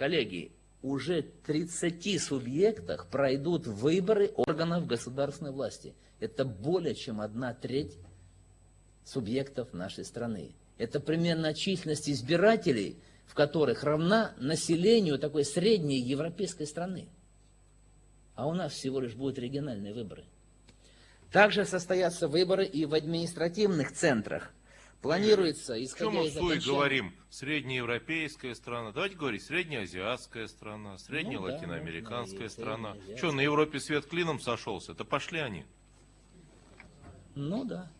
коллеги, уже 30 субъектах пройдут выборы органов государственной власти. Это более чем одна треть субъектов нашей страны. Это примерно численность избирателей, в которых равна населению такой средней европейской страны. А у нас всего лишь будут региональные выборы. Также состоятся выборы и в административных центрах. Планируется, исходя Чем мы из окончания- говорим? Среднеевропейская страна. Давайте говорить, среднеазиатская страна, среднелатиноамериканская можно и страна. Что, на Европе свет клином сошелся? Да пошли они. Ну да.